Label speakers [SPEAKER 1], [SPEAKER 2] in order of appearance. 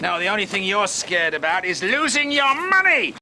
[SPEAKER 1] Now the only thing you're scared about is losing your money!